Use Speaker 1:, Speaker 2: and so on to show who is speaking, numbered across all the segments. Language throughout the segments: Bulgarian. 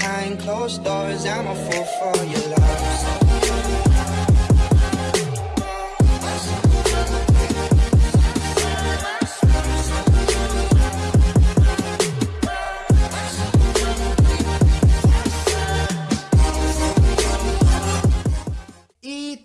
Speaker 1: behind closed doors. I'm a fool for your love.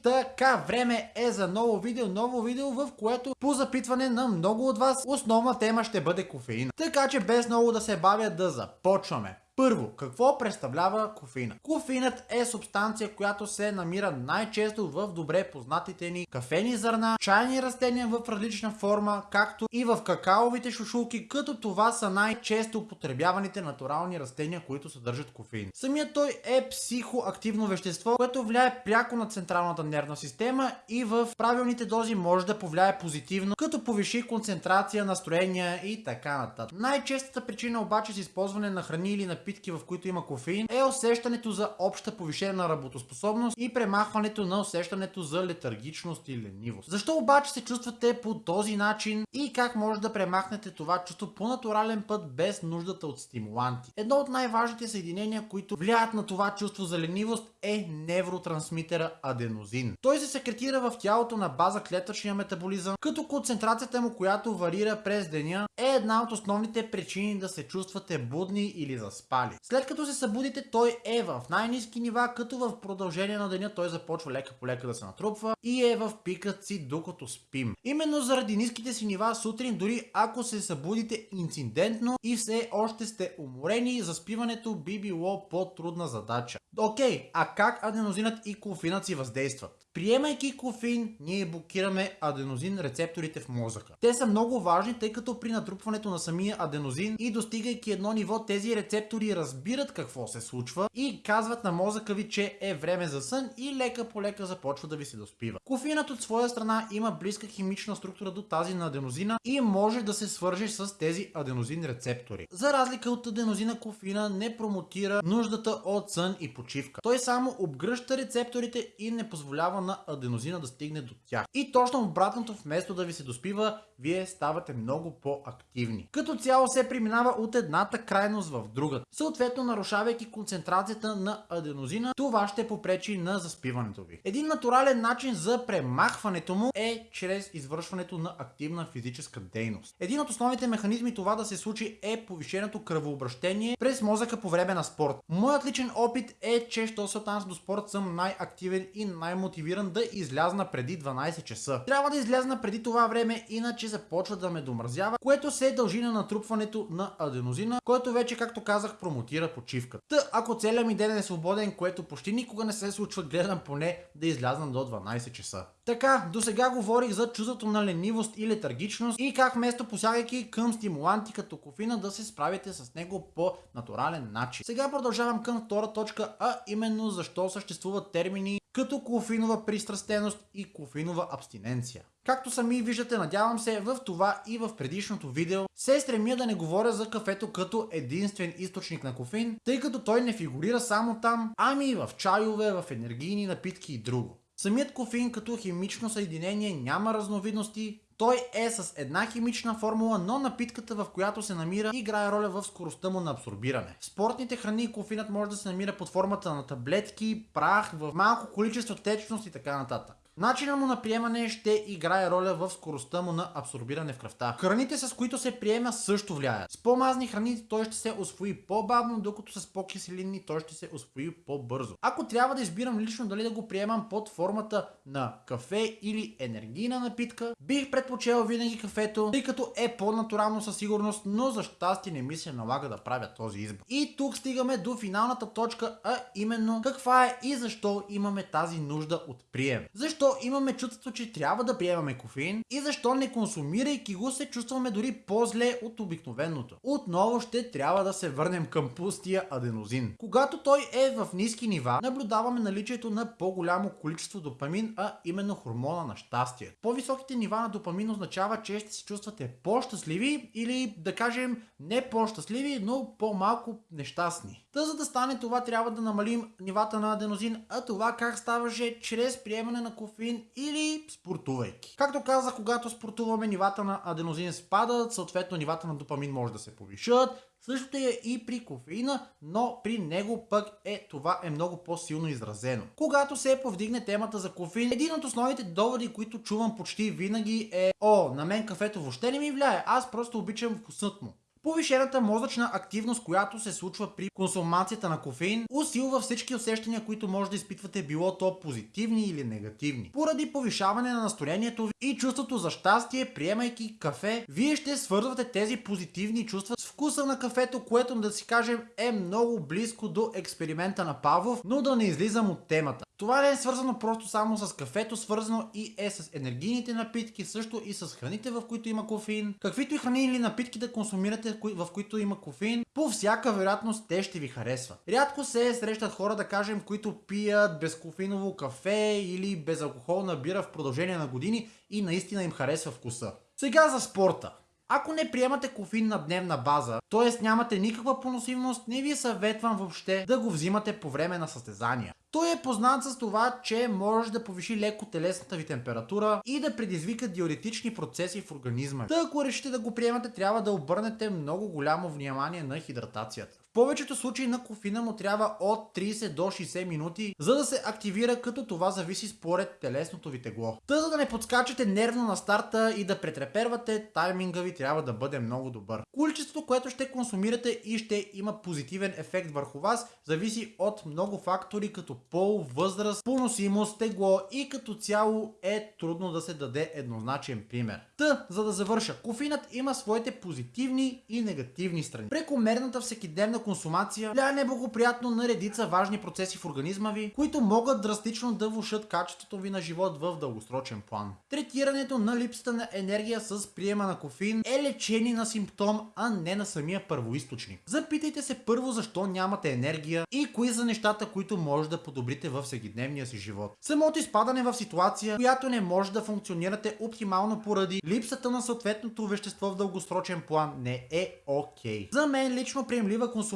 Speaker 2: Така, време е за ново видео, ново видео, в което по запитване на много от вас основна тема ще бъде кофеина. Така че без много да се бавя да започваме. Първо, какво представлява кофеина? Кофеинът е субстанция, която се намира най-често в добре познатите ни кафени зърна, чайни растения в различна форма, както и в какаовите шушулки, като това са най-често употребяваните натурални растения, които съдържат кофеин. Самият той е психоактивно вещество, което влияе пряко на централната нервна система и в правилните дози може да повлияе позитивно, като повиши концентрация, настроение и така нататък. Най-честата причина обаче с използване на храни или на напитки, в които има кофеин, е усещането за обща повишена работоспособност и премахването на усещането за летаргичност и ленивост. Защо обаче се чувствате по този начин и как може да премахнете това чувство по натурален път без нуждата от стимуланти? Едно от най-важните съединения, които влияят на това чувство за ленивост е невротрансмитера аденозин. Той се секретира в тялото на база клетъчния метаболизъм, като концентрацията му, която варира през деня, е една от основните причини да се чувствате будни или заспани спали. След като се събудите, той е в най-низки нива, като в продължение на деня той започва лека по лека да се натрупва и е в пикът си докато спим. Именно заради ниските си нива сутрин, дори ако се събудите инцидентно и все още сте уморени, заспиването би било по-трудна задача. Окей, а как аденозинът и кофинът си въздействат? Приемайки кофеин, ние блокираме аденозин рецепторите в мозъка. Те са много важни, тъй като при натрупването на самия аденозин и достигайки едно ниво, тези рецептори разбират какво се случва и казват на мозъка ви, че е време за сън и лека по лека започва да ви се доспива. Кофеинът от своя страна има близка химична структура до тази на аденозина и може да се свърже с тези аденозин рецептори. За разлика от аденозина, кофеина не промотира нуждата от сън и почивка. Той само обгръща рецепторите и не позволява на аденозина да стигне до тях. И точно обратното, вместо да ви се доспива, вие ставате много по-активни. Като цяло се преминава от едната крайност в другата. Съответно, нарушавайки концентрацията на аденозина, това ще попречи на заспиването ви. Един натурален начин за премахването му е чрез извършването на активна физическа дейност. Един от основните механизми това да се случи е повишеното кръвообращение през мозъка по време на спорт. Моят личен опит е, че що се отнася до спорт съм най-активен и най-мотивиран да излязна преди 12 часа. Трябва да излязна преди това време, иначе започва да ме домразява, което се дължи на натрупването на аденозина, който вече, както казах, промотира почивка. Та, ако целият ми ден е свободен, което почти никога не се случва, гледам поне да излязна до 12 часа. Така, до сега говорих за чувството на ленивост и летаргичност и как вместо посягайки към стимуланти като кофина да се справите с него по натурален начин. Сега продължавам към втора точка, а именно защо съществуват термини като кофинова пристрастеност и кофинова абстиненция. Както сами виждате, надявам се, в това и в предишното видео се стремя да не говоря за кафето като единствен източник на кофеин, тъй като той не фигурира само там, ами и в чайове, в енергийни напитки и друго. Самият кофеин като химично съединение няма разновидности, той е с една химична формула, но напитката в която се намира играе роля в скоростта му на абсорбиране. В спортните храни кофинът може да се намира под формата на таблетки, прах, в малко количество течност и така нататък. Начинът му на приемане ще играе роля в скоростта му на абсорбиране в кръвта. Храните с които се приема също влияят. С по-мазни храни той ще се освои по-бавно, докато с по-киселинни той ще се освои по-бързо. Ако трябва да избирам лично дали да го приемам под формата на кафе или енергийна напитка, бих предпочел винаги кафето, тъй като е по-натурално със сигурност, но за щастие не ми се налага да правя този избор. И тук стигаме до финалната точка, а именно каква е и защо имаме тази нужда от прием. Защо защо имаме чувството, че трябва да приемаме кофеин и защо не консумирайки го се чувстваме дори по-зле от обикновеното. Отново ще трябва да се върнем към пустия аденозин. Когато той е в ниски нива, наблюдаваме наличието на по-голямо количество допамин, а именно хормона на щастие. По-високите нива на допамин означава, че ще се чувствате по-щастливи или да кажем не по-щастливи, но по-малко нещастни. Та за да стане това трябва да намалим нивата на аденозин, а това как ставаше чрез приемане на кофеин или спортувайки. Както казах, когато спортуваме нивата на аденозин спадат, съответно нивата на допамин може да се повишат, Същото е и при кофеина, но при него пък е това е много по-силно изразено. Когато се повдигне темата за кофеин, един от основните доводи, които чувам почти винаги е О, на мен кафето въобще не ми влияе, аз просто обичам вкусът му. Повишената мозъчна активност, която се случва при консумацията на кофеин, усилва всички усещания, които може да изпитвате, било то позитивни или негативни. Поради повишаване на настроението ви и чувството за щастие, приемайки кафе, вие ще свързвате тези позитивни чувства с вкуса на кафето, което да си кажем е много близко до експеримента на Павлов, но да не излизам от темата. Това не е свързано просто само с кафето, свързано и е с енергийните напитки, също и с храните, в които има кофеин. Каквито и храни или напитки да консумирате, в които има кофеин, по всяка вероятност те ще ви харесват. Рядко се срещат хора, да кажем, които пият безкофеиново кафе или безалкохолна бира в продължение на години и наистина им харесва вкуса. Сега за спорта. Ако не приемате кофеин на дневна база, т.е. нямате никаква поносимост, не ви съветвам въобще да го взимате по време на състезания. Той е познат с това, че може да повиши леко телесната ви температура и да предизвика диуретични процеси в организма. Та ако решите да го приемате, трябва да обърнете много голямо внимание на хидратацията. Повечето случаи на кофина му трябва от 30 до 60 минути, за да се активира, като това зависи според телесното ви тегло. Та за да не подскачате нервно на старта и да претрепервате, тайминга ви трябва да бъде много добър. Количеството, което ще консумирате и ще има позитивен ефект върху вас, зависи от много фактори, като пол, възраст, поносимост, тегло и като цяло е трудно да се даде еднозначен пример. Та, за да завърша, кофинът има своите позитивни и негативни страни. Прекомерната всекидневна консумация влияе неблагоприятно на редица важни процеси в организма ви, които могат драстично да влушат качеството ви на живот в дългосрочен план. Третирането на липсата на енергия с приема на кофеин е лечение на симптом, а не на самия първоисточник. Запитайте се първо защо нямате енергия и кои са нещата, които може да подобрите в всекидневния си живот. Самото изпадане в ситуация, която не може да функционирате оптимално поради липсата на съответното вещество в дългосрочен план не е окей. Okay. За мен лично приемлива консумация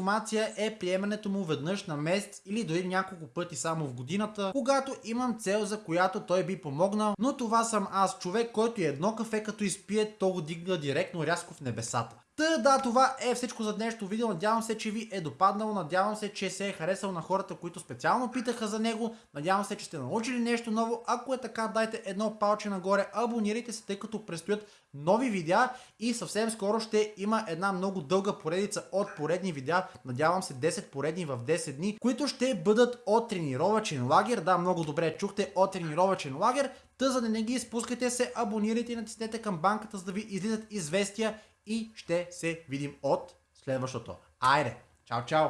Speaker 2: е приемането му веднъж на месец или дори няколко пъти само в годината, когато имам цел за която той би помогнал, но това съм аз, човек, който едно кафе като изпие, то го дигна директно рязко в небесата. Та да, това е всичко за днешното видео. Надявам се, че ви е допаднало. Надявам се, че се е харесал на хората, които специално питаха за него. Надявам се, че сте научили нещо ново. Ако е така, дайте едно палче нагоре. Абонирайте се, тъй като предстоят нови видеа и съвсем скоро ще има една много дълга поредица от поредни видеа. Надявам се 10 поредни в 10 дни, които ще бъдат от тренировачен лагер. Да, много добре чухте от тренировачен лагер. Та за да не ги изпускайте се, абонирайте и натиснете към банката, за да ви излизат известия и ще се видим от следващото. Айде! Чао, чао!